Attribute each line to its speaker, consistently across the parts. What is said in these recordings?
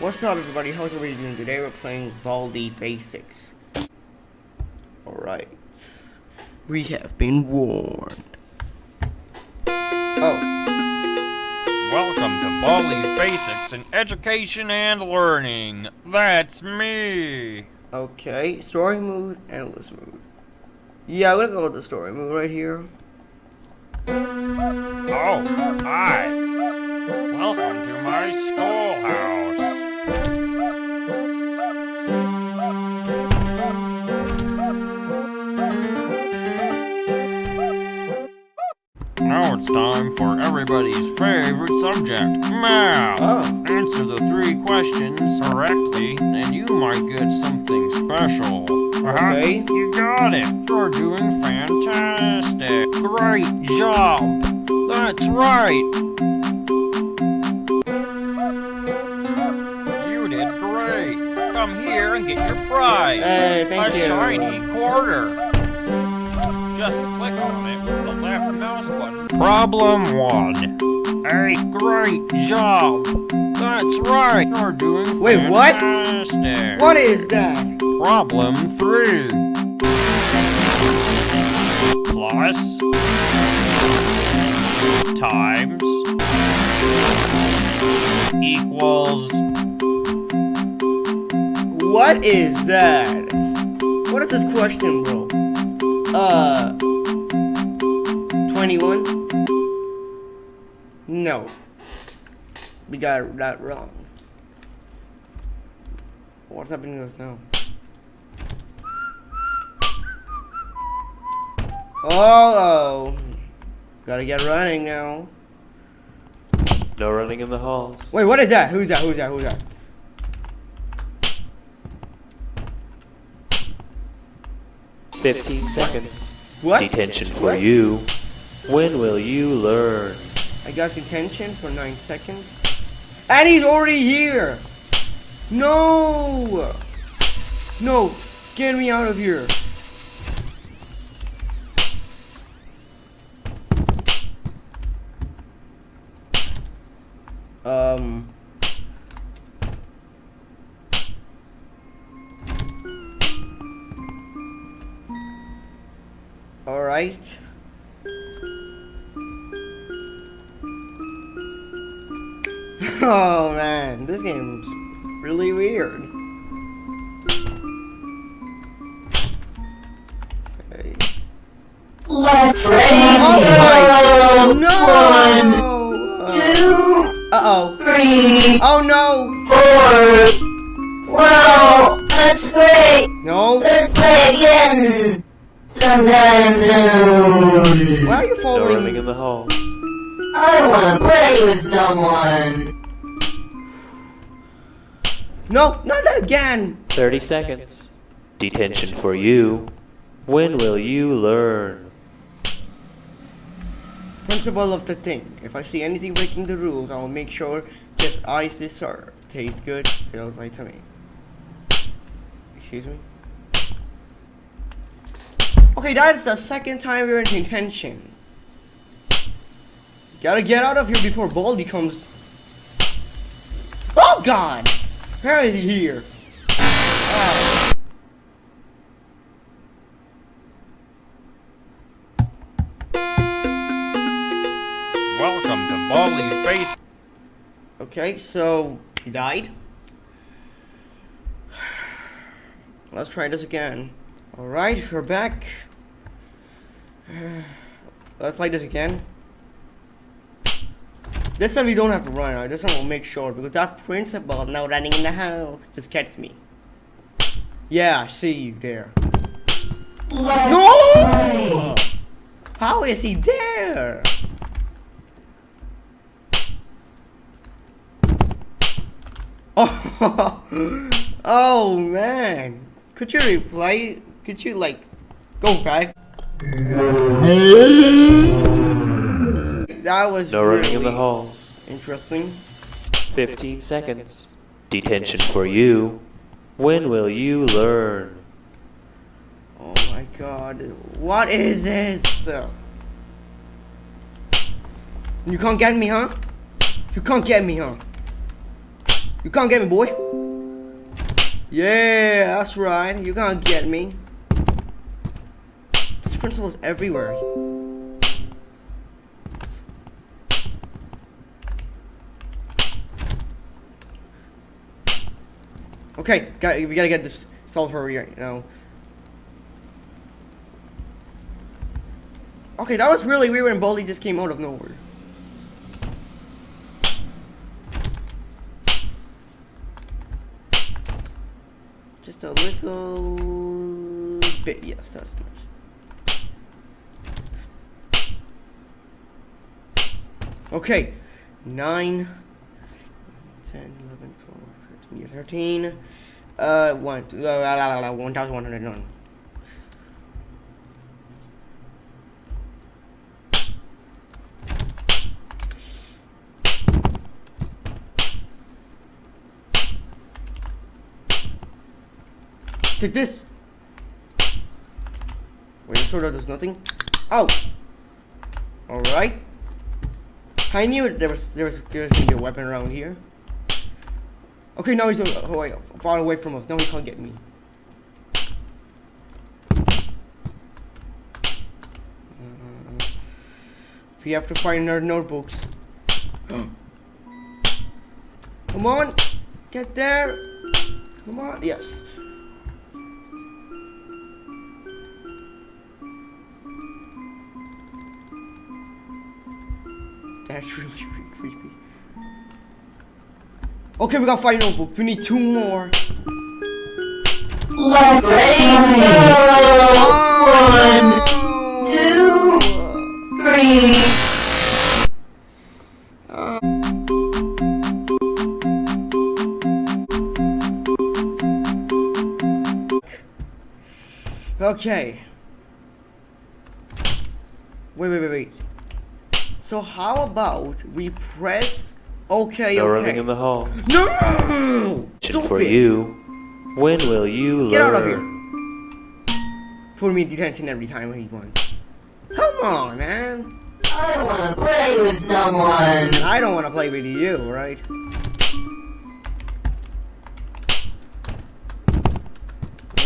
Speaker 1: What's up everybody, how's everybody doing? Today we're playing Baldi Basics. Alright. We have been warned. Oh.
Speaker 2: Welcome to Baldi's Basics in Education and Learning. That's me.
Speaker 1: Okay, story mood, endless mood. Yeah, I'm gonna go with the story mood right here.
Speaker 2: Oh, hi. Welcome to my schoolhouse. Time for everybody's favorite subject, math.
Speaker 1: Oh.
Speaker 2: Answer the three questions correctly, and you might get something special. Uh-huh.
Speaker 1: Okay.
Speaker 2: You got it. You're doing fantastic. Great job. That's right. You did great. Come here and get your prize.
Speaker 1: Hey, thank
Speaker 2: A
Speaker 1: you.
Speaker 2: shiny quarter. Problem one. Hey, great job. That's right. You're doing
Speaker 1: Wait, what? What is that?
Speaker 2: Problem three. Plus times equals
Speaker 1: What is that? What is this question, bro? Uh, 21? No. We got that wrong. What's happening to us now? Oh, oh. Gotta get running now.
Speaker 3: No running in the halls.
Speaker 1: Wait, what is that? Who's that? Who's that? Who's that?
Speaker 3: Fifteen seconds.
Speaker 1: What?
Speaker 3: Detention for
Speaker 1: What?
Speaker 3: you. When will you learn?
Speaker 1: I got detention for 9 seconds. And he's already here! No! No! Get me out of here! Um... Alright. Oh man, this game's really weird. Okay.
Speaker 4: Let's
Speaker 1: Oh
Speaker 4: radio.
Speaker 1: my no!
Speaker 4: Two,
Speaker 1: Uh oh.
Speaker 4: three,
Speaker 1: Oh no!
Speaker 4: four. Wow, that's great.
Speaker 1: No!
Speaker 4: Let's play again. Sometime soon.
Speaker 1: Why are you
Speaker 3: No running in the halls.
Speaker 4: I don't wanna play with someone.
Speaker 1: No, not that again!
Speaker 3: Thirty seconds. Detention for you. When will you learn?
Speaker 1: Principle of the thing. If I see anything breaking the rules, I will make sure ice this sir. Tastes good, fills my tummy. Excuse me? Okay, that's the second time we're in detention. Gotta get out of here before Baldi comes. Oh god! How is he here? Ah.
Speaker 2: welcome to Baldi's base.
Speaker 1: Okay, so he died. Let's try this again. Alright, we're back. Let's play this again. This time we don't have to run. Right? This time we'll make sure because that principal now running in the house just gets me. Yeah, I see you there.
Speaker 4: Let's
Speaker 1: No!
Speaker 4: play.
Speaker 1: How is he there? Oh, oh man. Could you reply? Could you like go back? That was
Speaker 3: No running in the halls.
Speaker 1: interesting.
Speaker 3: Fifteen seconds. Detention for you. When will you learn?
Speaker 1: Oh my god. What is this? You can't get me, huh? You can't get me, huh? You can't get me, boy. Yeah, that's right. You can't get me. This principal's everywhere. Okay, got, we gotta get this solved for you know. Okay, that was really weird when Baldi just came out of nowhere. Just a little bit, yes, that's much. Okay, 9, 10, 11, 12, 13, 13, uh, 1, la, la, la, la, 1,109. Take this. Wait, this sword does nothing. Oh. All right. I knew there was there was there was gonna be a weapon around here. Okay, now he's uh, oh, wait, far away from us. Now he can't get me. Uh, we have to find our notebooks. Come on, get there. Come on, yes. That's really, really creepy. Okay, we got five notebooks. We need two more.
Speaker 4: Let's go! One, two, three.
Speaker 1: Okay. Wait, wait, wait, wait. So how about we press okay,
Speaker 3: No
Speaker 1: okay.
Speaker 3: running in the hall.
Speaker 1: No!
Speaker 3: Question
Speaker 1: Stop
Speaker 3: for you. When will you
Speaker 1: Get
Speaker 3: learn?
Speaker 1: out of here. Put me in detention every time he wants. Come on, man.
Speaker 4: I don't wanna play with someone.
Speaker 1: I don't want to play with you, right?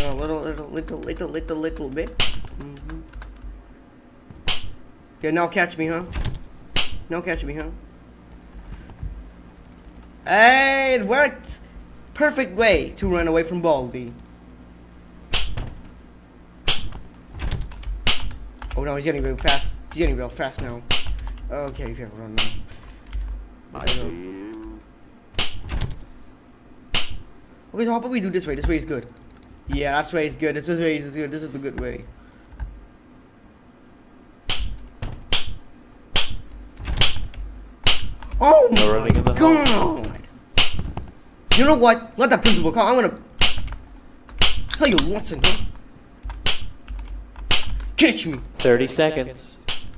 Speaker 1: A little, little, little, little, little, little bit. Mhm. Yeah, now catch me, huh? Now catch me, huh? Hey, it worked! Perfect way to run away from Baldi. Oh no, he's getting real fast. He's getting real fast now. Okay, you can run now. Okay, so how about we do this way? This way is good. Yeah, that's way is good. This is way is good. This is the good way. Oh
Speaker 3: No
Speaker 1: my
Speaker 3: running in the hall.
Speaker 1: god! You know what? Let that principal come. I'm gonna tell you Watson, huh? Catch me!
Speaker 3: 30 seconds.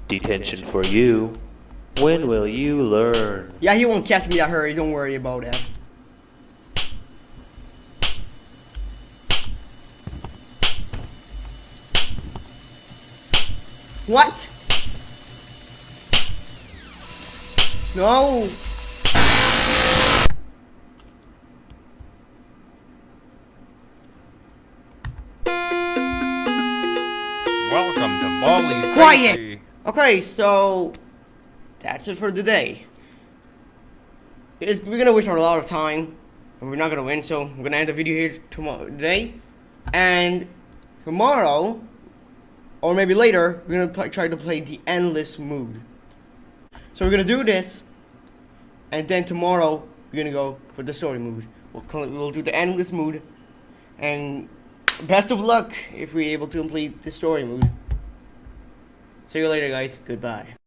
Speaker 3: Detention for you. When will you learn?
Speaker 1: Yeah, he won't catch me that hurry. Don't worry about that. What? No. Quiet! Okay, so that's it for today. It's, we're gonna waste a lot of time, and we're not gonna win. So I'm gonna end the video here tomorrow today, and tomorrow, or maybe later, we're gonna try to play the endless mood. So we're gonna do this, and then tomorrow we're gonna go for the story mood. We'll we'll do the endless mood, and best of luck if we're able to complete the story mood. See you later, guys. Goodbye.